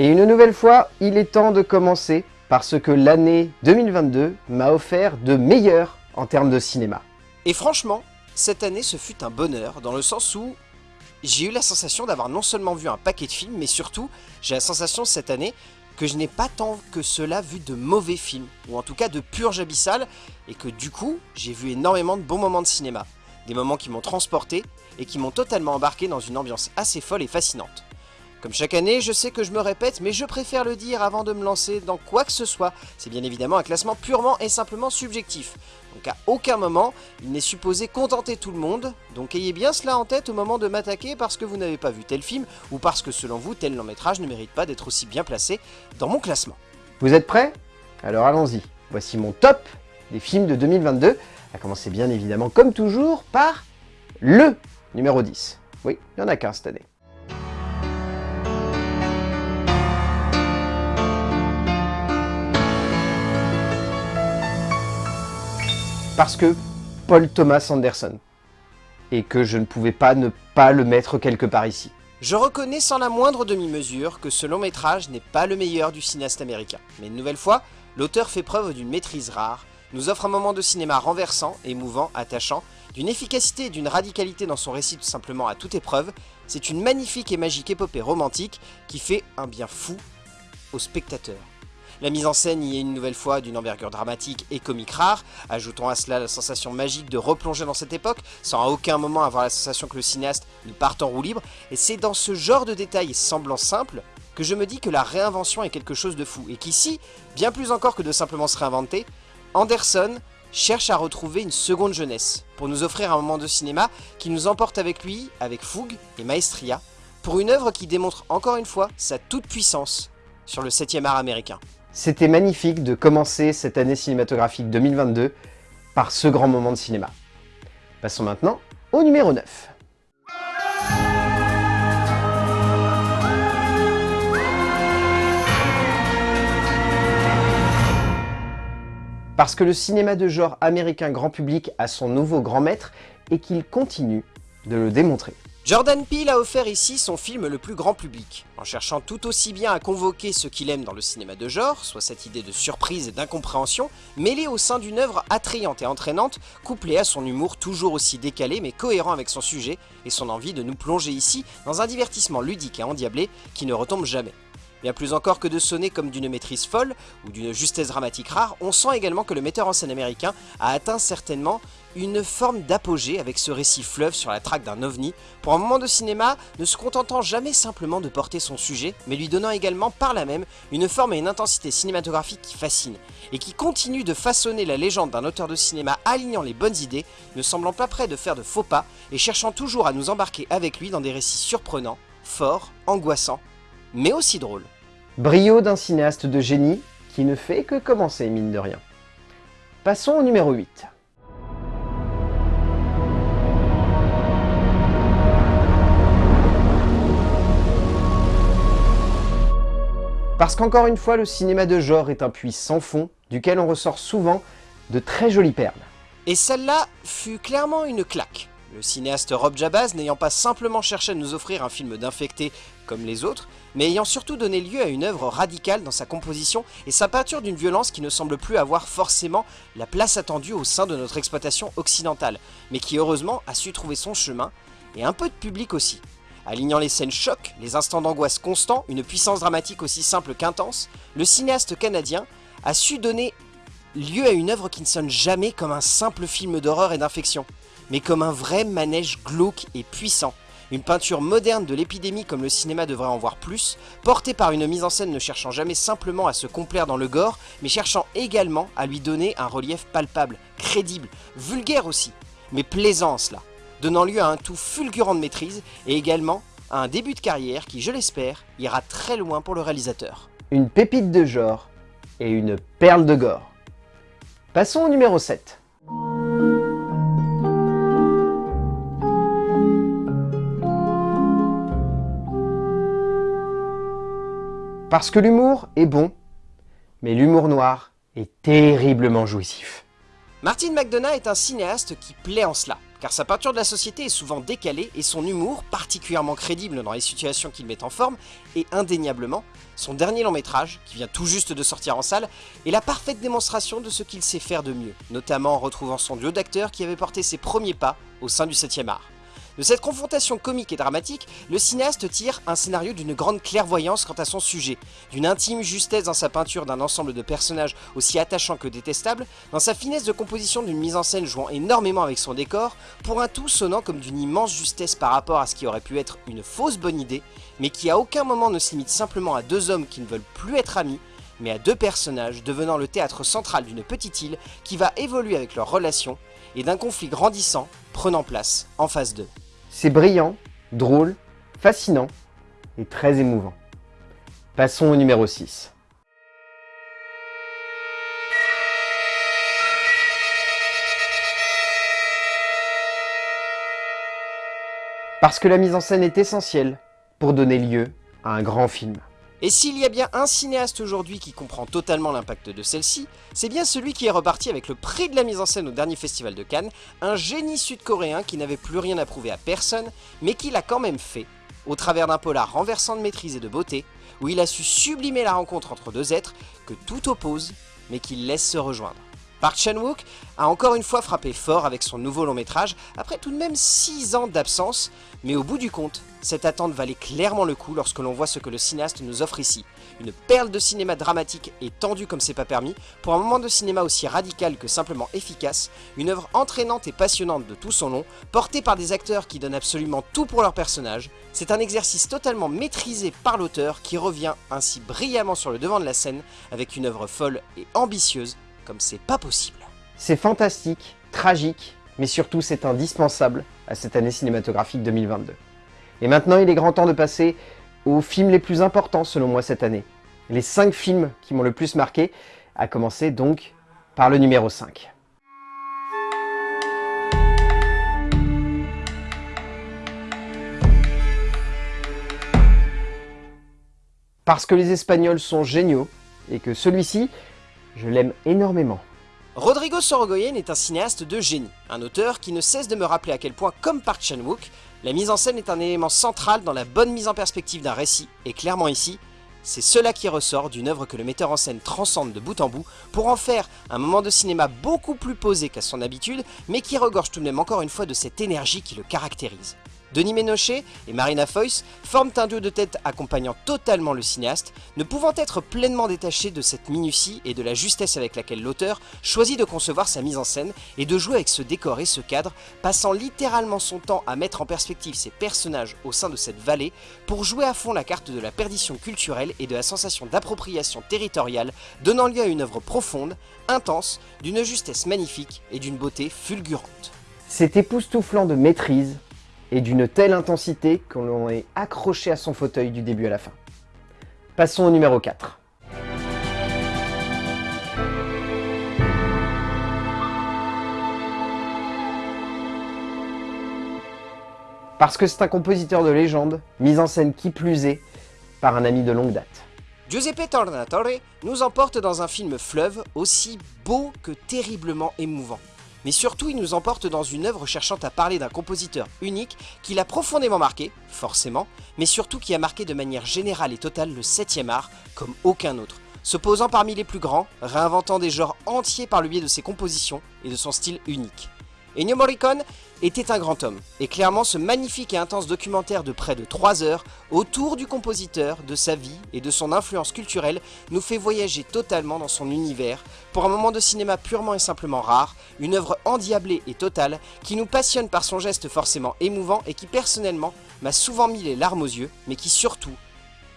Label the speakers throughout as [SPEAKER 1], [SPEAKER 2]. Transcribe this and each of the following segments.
[SPEAKER 1] Et une nouvelle fois, il est temps de commencer parce que l'année 2022 m'a offert de meilleurs en termes de cinéma.
[SPEAKER 2] Et franchement, cette année ce fut un bonheur dans le sens où j'ai eu la sensation d'avoir non seulement vu un paquet de films, mais surtout j'ai la sensation cette année que je n'ai pas tant que cela vu de mauvais films, ou en tout cas de purge abyssale, et que du coup, j'ai vu énormément de bons moments de cinéma. Des moments qui m'ont transporté, et qui m'ont totalement embarqué dans une ambiance assez folle et fascinante. Comme chaque année, je sais que je me répète, mais je préfère le dire avant de me lancer dans quoi que ce soit. C'est bien évidemment un classement purement et simplement subjectif. Donc à aucun moment, il n'est supposé contenter tout le monde. Donc ayez bien cela en tête au moment de m'attaquer parce que vous n'avez pas vu tel film ou parce que selon vous, tel long métrage ne mérite pas d'être aussi bien placé dans mon classement.
[SPEAKER 1] Vous êtes prêts? Alors allons-y. Voici mon top des films de 2022. À commencer bien évidemment, comme toujours, par le numéro 10. Oui, il n'y en a qu'un cette année. Parce que Paul Thomas Anderson, et que je ne pouvais pas ne pas le mettre quelque part ici.
[SPEAKER 2] Je reconnais sans la moindre demi-mesure que ce long métrage n'est pas le meilleur du cinéaste américain, mais une nouvelle fois, l'auteur fait preuve d'une maîtrise rare, nous offre un moment de cinéma renversant, émouvant, attachant, d'une efficacité et d'une radicalité dans son récit tout simplement à toute épreuve, c'est une magnifique et magique épopée romantique qui fait un bien fou au spectateur. La mise en scène y est une nouvelle fois d'une envergure dramatique et comique rare, ajoutons à cela la sensation magique de replonger dans cette époque, sans à aucun moment avoir la sensation que le cinéaste ne parte en roue libre, et c'est dans ce genre de détails semblant simples que je me dis que la réinvention est quelque chose de fou, et qu'ici, bien plus encore que de simplement se réinventer, Anderson cherche à retrouver une seconde jeunesse, pour nous offrir un moment de cinéma qui nous emporte avec lui, avec fougue et maestria, pour une œuvre qui démontre encore une fois sa toute-puissance sur le 7 art américain.
[SPEAKER 1] C'était magnifique de commencer cette année cinématographique 2022 par ce grand moment de cinéma. Passons maintenant au numéro 9. Parce que le cinéma de genre américain grand public a son nouveau grand maître et qu'il continue de le démontrer.
[SPEAKER 2] Jordan Peele a offert ici son film le plus grand public, en cherchant tout aussi bien à convoquer ce qu'il aime dans le cinéma de genre, soit cette idée de surprise et d'incompréhension, mêlée au sein d'une œuvre attrayante et entraînante, couplée à son humour toujours aussi décalé mais cohérent avec son sujet et son envie de nous plonger ici dans un divertissement ludique et endiablé qui ne retombe jamais. Bien plus encore que de sonner comme d'une maîtrise folle ou d'une justesse dramatique rare, on sent également que le metteur en scène américain a atteint certainement une forme d'apogée avec ce récit fleuve sur la traque d'un ovni, pour un moment de cinéma ne se contentant jamais simplement de porter son sujet, mais lui donnant également par là même une forme et une intensité cinématographique qui fascine, et qui continue de façonner la légende d'un auteur de cinéma alignant les bonnes idées, ne semblant pas prêt de faire de faux pas, et cherchant toujours à nous embarquer avec lui dans des récits surprenants, forts, angoissants, mais aussi drôle.
[SPEAKER 1] Brio d'un cinéaste de génie qui ne fait que commencer, mine de rien. Passons au numéro 8. Parce qu'encore une fois, le cinéma de genre est un puits sans fond, duquel on ressort souvent de très jolies perles.
[SPEAKER 2] Et celle-là fut clairement une claque. Le cinéaste Rob Jabaz n'ayant pas simplement cherché à nous offrir un film d'infecté comme les autres, mais ayant surtout donné lieu à une œuvre radicale dans sa composition et sa peinture d'une violence qui ne semble plus avoir forcément la place attendue au sein de notre exploitation occidentale, mais qui heureusement a su trouver son chemin, et un peu de public aussi. Alignant les scènes chocs, les instants d'angoisse constants, une puissance dramatique aussi simple qu'intense, le cinéaste canadien a su donner lieu à une œuvre qui ne sonne jamais comme un simple film d'horreur et d'infection mais comme un vrai manège glauque et puissant. Une peinture moderne de l'épidémie comme le cinéma devrait en voir plus, portée par une mise en scène ne cherchant jamais simplement à se complaire dans le gore, mais cherchant également à lui donner un relief palpable, crédible, vulgaire aussi, mais plaisant en cela, donnant lieu à un tout fulgurant de maîtrise et également à un début de carrière qui, je l'espère, ira très loin pour le réalisateur.
[SPEAKER 1] Une pépite de genre et une perle de gore. Passons au numéro 7. Parce que l'humour est bon, mais l'humour noir est terriblement jouissif.
[SPEAKER 2] Martin McDonough est un cinéaste qui plaît en cela, car sa peinture de la société est souvent décalée et son humour, particulièrement crédible dans les situations qu'il met en forme, est indéniablement son dernier long métrage, qui vient tout juste de sortir en salle, est la parfaite démonstration de ce qu'il sait faire de mieux, notamment en retrouvant son duo d'acteurs qui avait porté ses premiers pas au sein du 7ème art. De cette confrontation comique et dramatique, le cinéaste tire un scénario d'une grande clairvoyance quant à son sujet, d'une intime justesse dans sa peinture d'un ensemble de personnages aussi attachants que détestables, dans sa finesse de composition d'une mise en scène jouant énormément avec son décor, pour un tout sonnant comme d'une immense justesse par rapport à ce qui aurait pu être une fausse bonne idée, mais qui à aucun moment ne se limite simplement à deux hommes qui ne veulent plus être amis, mais à deux personnages devenant le théâtre central d'une petite île qui va évoluer avec leurs relations et d'un conflit grandissant prenant place en phase 2.
[SPEAKER 1] C'est brillant, drôle, fascinant et très émouvant. Passons au numéro 6. Parce que la mise en scène est essentielle pour donner lieu à un grand film.
[SPEAKER 2] Et s'il y a bien un cinéaste aujourd'hui qui comprend totalement l'impact de celle-ci, c'est bien celui qui est reparti avec le prix de la mise en scène au dernier festival de Cannes, un génie sud-coréen qui n'avait plus rien à prouver à personne, mais qui l'a quand même fait, au travers d'un polar renversant de maîtrise et de beauté, où il a su sublimer la rencontre entre deux êtres que tout oppose, mais qui laissent se rejoindre. Park Chan-wook a encore une fois frappé fort avec son nouveau long métrage, après tout de même 6 ans d'absence, mais au bout du compte, cette attente valait clairement le coup lorsque l'on voit ce que le cinéaste nous offre ici. Une perle de cinéma dramatique et tendue comme c'est pas permis, pour un moment de cinéma aussi radical que simplement efficace, une œuvre entraînante et passionnante de tout son long, portée par des acteurs qui donnent absolument tout pour leur personnage, c'est un exercice totalement maîtrisé par l'auteur qui revient ainsi brillamment sur le devant de la scène avec une œuvre folle et ambitieuse comme c'est pas possible.
[SPEAKER 1] C'est fantastique, tragique, mais surtout c'est indispensable à cette année cinématographique 2022. Et maintenant, il est grand temps de passer aux films les plus importants selon moi cette année. Les 5 films qui m'ont le plus marqué, à commencer donc par le numéro 5. Parce que les Espagnols sont géniaux, et que celui-ci, je l'aime énormément.
[SPEAKER 2] Rodrigo Sorogoyen est un cinéaste de génie, un auteur qui ne cesse de me rappeler à quel point, comme Park Chan-wook, la mise en scène est un élément central dans la bonne mise en perspective d'un récit, et clairement ici, c'est cela qui ressort d'une œuvre que le metteur en scène transcende de bout en bout pour en faire un moment de cinéma beaucoup plus posé qu'à son habitude, mais qui regorge tout de même encore une fois de cette énergie qui le caractérise. Denis Ménochet et Marina Foïs forment un duo de tête accompagnant totalement le cinéaste, ne pouvant être pleinement détachés de cette minutie et de la justesse avec laquelle l'auteur choisit de concevoir sa mise en scène et de jouer avec ce décor et ce cadre, passant littéralement son temps à mettre en perspective ses personnages au sein de cette vallée pour jouer à fond la carte de la perdition culturelle et de la sensation d'appropriation territoriale, donnant lieu à une œuvre profonde, intense, d'une justesse magnifique et d'une beauté fulgurante.
[SPEAKER 1] C'est époustouflant de maîtrise, et d'une telle intensité qu'on est accroché à son fauteuil du début à la fin. Passons au numéro 4. Parce que c'est un compositeur de légende, mis en scène qui plus est, par un ami de longue date.
[SPEAKER 2] Giuseppe Tornatore nous emporte dans un film fleuve aussi beau que terriblement émouvant mais surtout il nous emporte dans une œuvre cherchant à parler d'un compositeur unique qui l'a profondément marqué, forcément, mais surtout qui a marqué de manière générale et totale le 7ème art comme aucun autre, se posant parmi les plus grands, réinventant des genres entiers par le biais de ses compositions et de son style unique. Ennio Morricone était un grand homme, et clairement ce magnifique et intense documentaire de près de 3 heures autour du compositeur, de sa vie et de son influence culturelle nous fait voyager totalement dans son univers pour un moment de cinéma purement et simplement rare, une œuvre endiablée et totale qui nous passionne par son geste forcément émouvant et qui personnellement m'a souvent mis les larmes aux yeux, mais qui surtout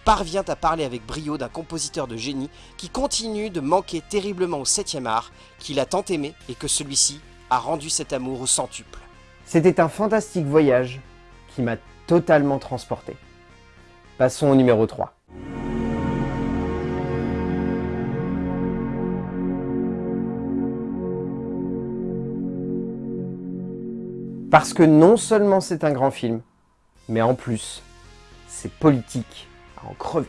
[SPEAKER 2] parvient à parler avec brio d'un compositeur de génie qui continue de manquer terriblement au 7ème art, qu'il a tant aimé et que celui-ci a rendu cet amour au centuple.
[SPEAKER 1] C'était un fantastique voyage qui m'a totalement transporté. Passons au numéro 3. Parce que non seulement c'est un grand film, mais en plus, c'est politique à en crever.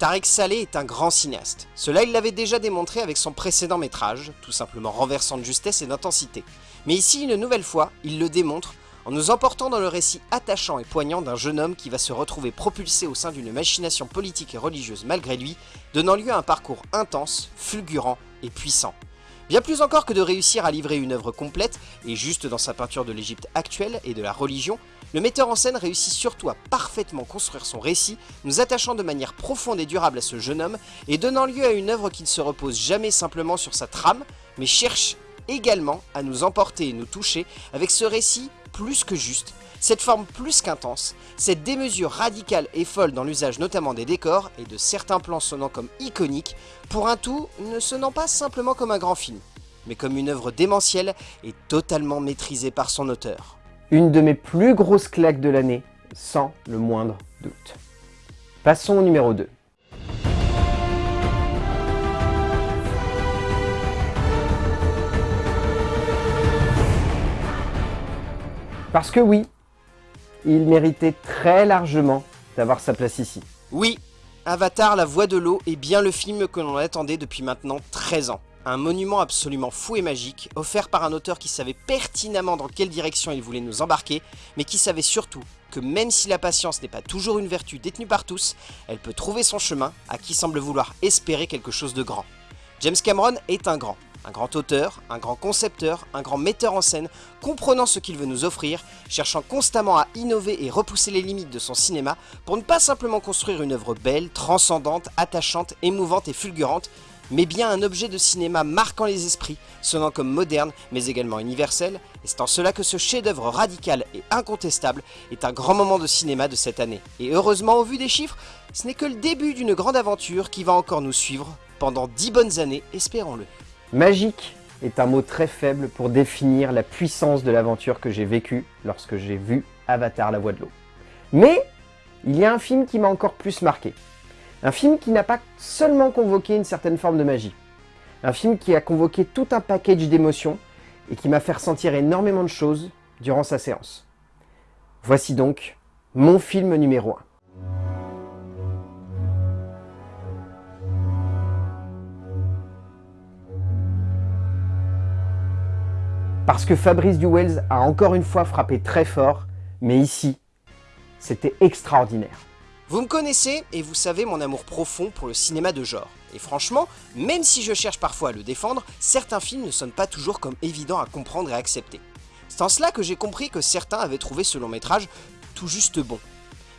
[SPEAKER 2] Tarek Saleh est un grand cinéaste. Cela il l'avait déjà démontré avec son précédent métrage, tout simplement renversant de justesse et d'intensité. Mais ici, une nouvelle fois, il le démontre en nous emportant dans le récit attachant et poignant d'un jeune homme qui va se retrouver propulsé au sein d'une machination politique et religieuse malgré lui, donnant lieu à un parcours intense, fulgurant et puissant. Bien plus encore que de réussir à livrer une œuvre complète, et juste dans sa peinture de l'Égypte actuelle et de la religion, le metteur en scène réussit surtout à parfaitement construire son récit, nous attachant de manière profonde et durable à ce jeune homme, et donnant lieu à une œuvre qui ne se repose jamais simplement sur sa trame, mais cherche également à nous emporter et nous toucher avec ce récit plus que juste, cette forme plus qu'intense, cette démesure radicale et folle dans l'usage notamment des décors et de certains plans sonnant comme iconiques, pour un tout ne sonnant pas simplement comme un grand film, mais comme une œuvre démentielle et totalement maîtrisée par son auteur.
[SPEAKER 1] Une de mes plus grosses claques de l'année, sans le moindre doute. Passons au numéro 2. Parce que oui, il méritait très largement d'avoir sa place ici.
[SPEAKER 2] Oui, Avatar, la voix de l'eau est bien le film que l'on attendait depuis maintenant 13 ans. Un monument absolument fou et magique, offert par un auteur qui savait pertinemment dans quelle direction il voulait nous embarquer, mais qui savait surtout que même si la patience n'est pas toujours une vertu détenue par tous, elle peut trouver son chemin à qui semble vouloir espérer quelque chose de grand. James Cameron est un grand, un grand auteur, un grand concepteur, un grand metteur en scène, comprenant ce qu'il veut nous offrir, cherchant constamment à innover et repousser les limites de son cinéma pour ne pas simplement construire une œuvre belle, transcendante, attachante, émouvante et fulgurante, mais bien un objet de cinéma marquant les esprits, sonnant comme moderne mais également universel, et c'est en cela que ce chef-d'œuvre radical et incontestable est un grand moment de cinéma de cette année. Et heureusement au vu des chiffres, ce n'est que le début d'une grande aventure qui va encore nous suivre pendant 10 bonnes années, espérons-le.
[SPEAKER 1] Magique est un mot très faible pour définir la puissance de l'aventure que j'ai vécue lorsque j'ai vu Avatar la voix de l'eau. Mais il y a un film qui m'a encore plus marqué. Un film qui n'a pas seulement convoqué une certaine forme de magie. Un film qui a convoqué tout un package d'émotions et qui m'a fait ressentir énormément de choses durant sa séance. Voici donc mon film numéro 1. Parce que Fabrice Duwells a encore une fois frappé très fort, mais ici, c'était extraordinaire.
[SPEAKER 2] Vous me connaissez et vous savez mon amour profond pour le cinéma de genre. Et franchement, même si je cherche parfois à le défendre, certains films ne sonnent pas toujours comme évidents à comprendre et accepter. C'est en cela que j'ai compris que certains avaient trouvé ce long métrage tout juste bon.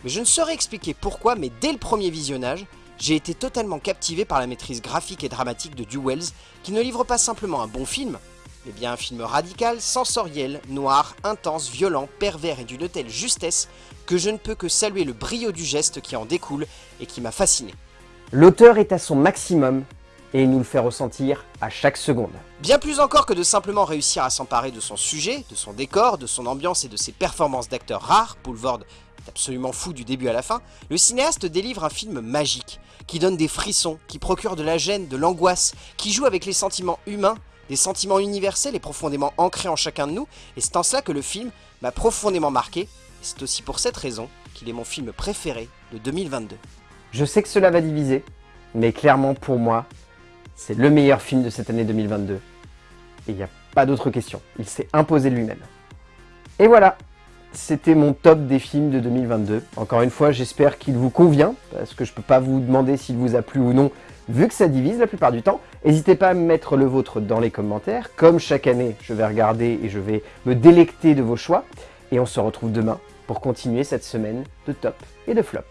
[SPEAKER 2] Mais je ne saurais expliquer pourquoi, mais dès le premier visionnage, j'ai été totalement captivé par la maîtrise graphique et dramatique de Duwells, qui ne livre pas simplement un bon film, mais bien un film radical, sensoriel, noir, intense, violent, pervers et d'une telle justesse que je ne peux que saluer le brio du geste qui en découle et qui m'a fasciné.
[SPEAKER 1] L'auteur est à son maximum et il nous le fait ressentir à chaque seconde.
[SPEAKER 2] Bien plus encore que de simplement réussir à s'emparer de son sujet, de son décor, de son ambiance et de ses performances d'acteurs rares, Poulvord est absolument fou du début à la fin, le cinéaste délivre un film magique, qui donne des frissons, qui procure de la gêne, de l'angoisse, qui joue avec les sentiments humains des sentiments universels et profondément ancrés en chacun de nous, et c'est en cela que le film m'a profondément marqué, et c'est aussi pour cette raison qu'il est mon film préféré de 2022.
[SPEAKER 1] Je sais que cela va diviser, mais clairement pour moi, c'est le meilleur film de cette année 2022. Et il n'y a pas d'autre question, il s'est imposé lui-même. Et voilà, c'était mon top des films de 2022. Encore une fois, j'espère qu'il vous convient, parce que je ne peux pas vous demander s'il vous a plu ou non, vu que ça divise la plupart du temps. N'hésitez pas à mettre le vôtre dans les commentaires. Comme chaque année, je vais regarder et je vais me délecter de vos choix. Et on se retrouve demain pour continuer cette semaine de top et de flop.